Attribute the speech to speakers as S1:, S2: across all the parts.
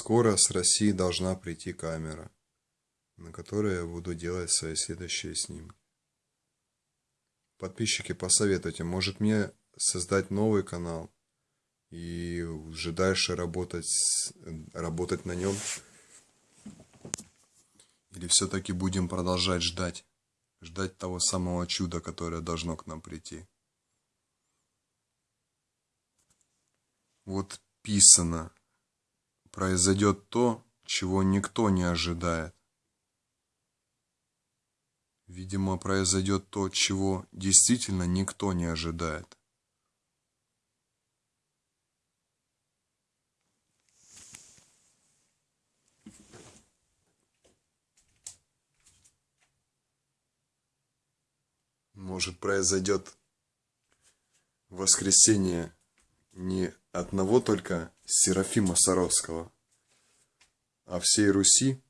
S1: Скоро с России должна прийти камера, на которой я буду делать свои следующие снимки. Подписчики, посоветуйте, может мне создать новый канал и уже дальше работать, работать на нем? Или все-таки будем продолжать ждать? Ждать того самого чуда, которое должно к нам прийти? Вот писано, произойдет то, чего никто не ожидает. Видимо, произойдет то, чего действительно никто не ожидает. Может, произойдет воскресение не одного только Серафима Саровского, а всей Руси.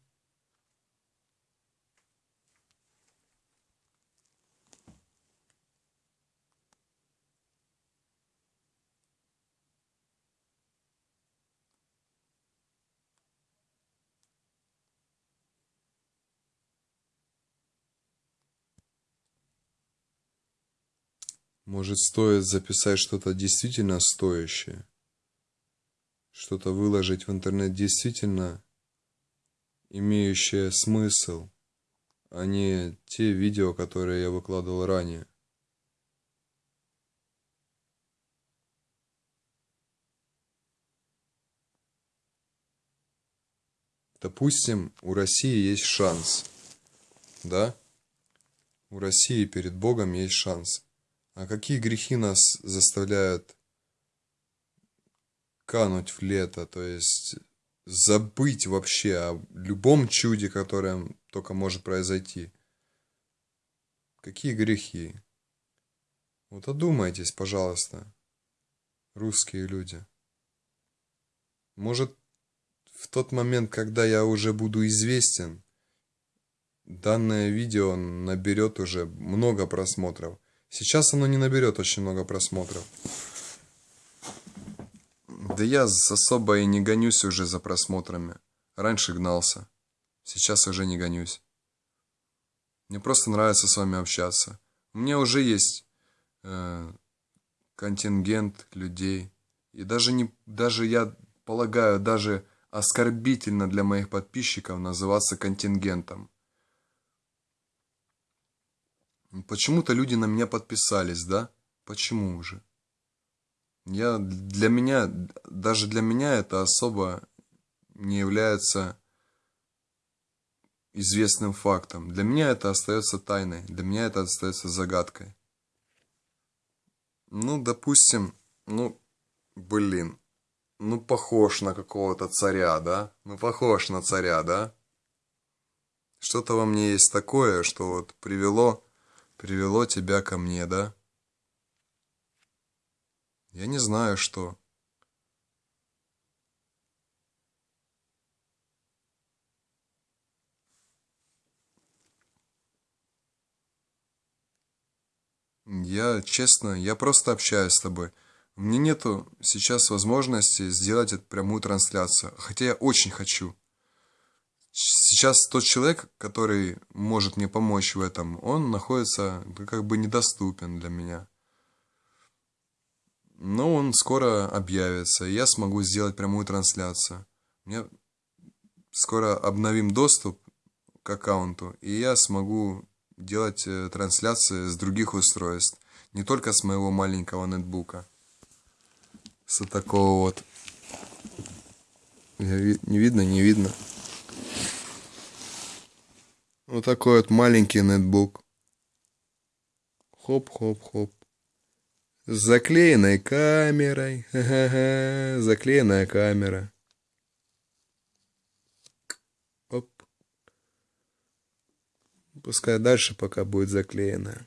S1: Может, стоит записать что-то действительно стоящее? Что-то выложить в интернет действительно имеющее смысл, а не те видео, которые я выкладывал ранее. Допустим, у России есть шанс, да? У России перед Богом есть шанс. А какие грехи нас заставляют кануть в лето, то есть забыть вообще о любом чуде, которое только может произойти? Какие грехи? Вот одумайтесь, пожалуйста, русские люди. Может, в тот момент, когда я уже буду известен, данное видео наберет уже много просмотров – Сейчас оно не наберет очень много просмотров. Да я особо и не гонюсь уже за просмотрами. Раньше гнался. Сейчас уже не гонюсь. Мне просто нравится с вами общаться. У меня уже есть э, контингент людей. И даже, не, даже я полагаю, даже оскорбительно для моих подписчиков называться контингентом. Почему-то люди на меня подписались, да? Почему же? Я, для меня, даже для меня это особо не является известным фактом. Для меня это остается тайной, для меня это остается загадкой. Ну, допустим, ну, блин, ну, похож на какого-то царя, да? Ну, похож на царя, да? Что-то во мне есть такое, что вот привело привело тебя ко мне, да? Я не знаю, что. Я, честно, я просто общаюсь с тобой. У меня нету сейчас возможности сделать эту прямую трансляцию, хотя я очень хочу сейчас тот человек, который может мне помочь в этом, он находится как бы недоступен для меня. Но он скоро объявится, и я смогу сделать прямую трансляцию. Мне скоро обновим доступ к аккаунту, и я смогу делать э, трансляции с других устройств, не только с моего маленького нетбука. С такого вот. Не видно, не видно. Вот такой вот маленький нетбук. Хоп-хоп-хоп. С заклеенной камерой. Ха-ха-ха. Заклеенная камера. Оп. Пускай дальше пока будет заклеенная.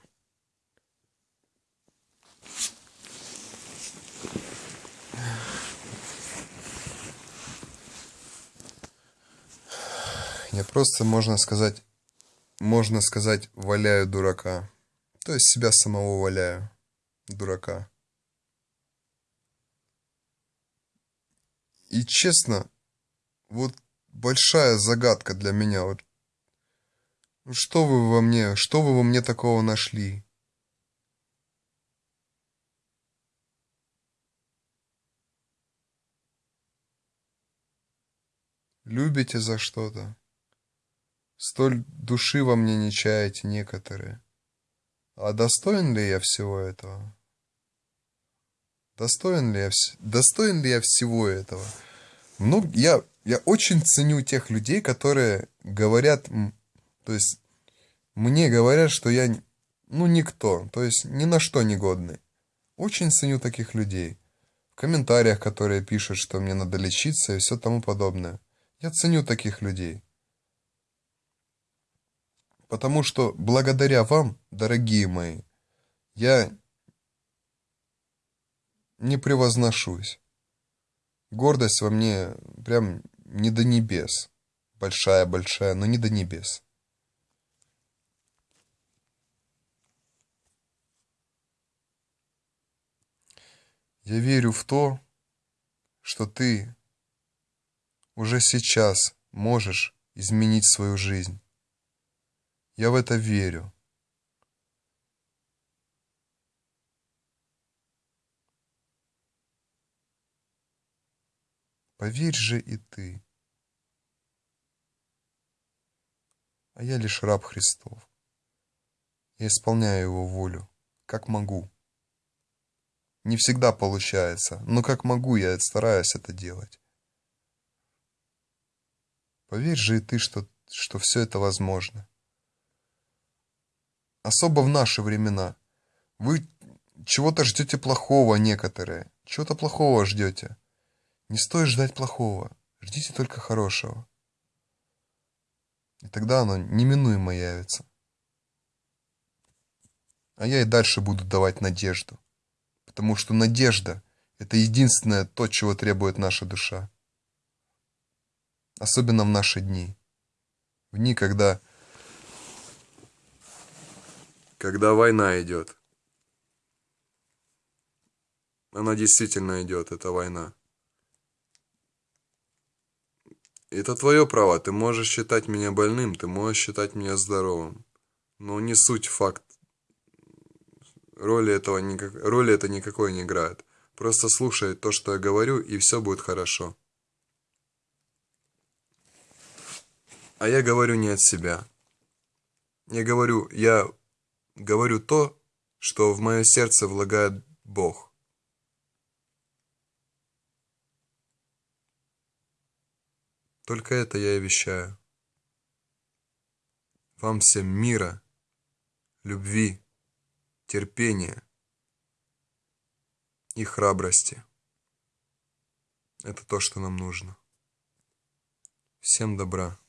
S1: Я просто, можно сказать, можно сказать, валяю дурака. То есть себя самого валяю. Дурака. И честно, вот большая загадка для меня. Вот ну, что вы во мне, что вы во мне такого нашли? Любите за что-то? Столь души во мне не чаете некоторые. А достоин ли я всего этого? Достоин ли я, достоин ли я всего этого? Ну, я, я очень ценю тех людей, которые говорят, то есть мне говорят, что я, ну, никто, то есть ни на что не годный. Очень ценю таких людей. В комментариях, которые пишут, что мне надо лечиться и все тому подобное. Я ценю таких людей. Потому что благодаря вам, дорогие мои, я не превозношусь. Гордость во мне прям не до небес. Большая-большая, но не до небес. Я верю в то, что ты уже сейчас можешь изменить свою жизнь. Я в это верю. Поверь же и ты. А я лишь раб Христов. Я исполняю его волю, как могу. Не всегда получается, но как могу, я стараюсь это делать. Поверь же и ты, что, что все это возможно. Особо в наши времена. Вы чего-то ждете плохого некоторые. Чего-то плохого ждете. Не стоит ждать плохого. Ждите только хорошего. И тогда оно неминуемо явится. А я и дальше буду давать надежду. Потому что надежда – это единственное то, чего требует наша душа. Особенно в наши дни. В дни, когда когда война идет. Она действительно идет, эта война. Это твое право, ты можешь считать меня больным, ты можешь считать меня здоровым. Но не суть факт. Роли, этого никак... Роли это никакой не играет. Просто слушай то, что я говорю, и все будет хорошо. А я говорю не от себя. Я говорю, я говорю то, что в мое сердце влагает Бог. Только это я и вещаю. Вам всем мира, любви, терпения и храбрости. Это то, что нам нужно. Всем добра.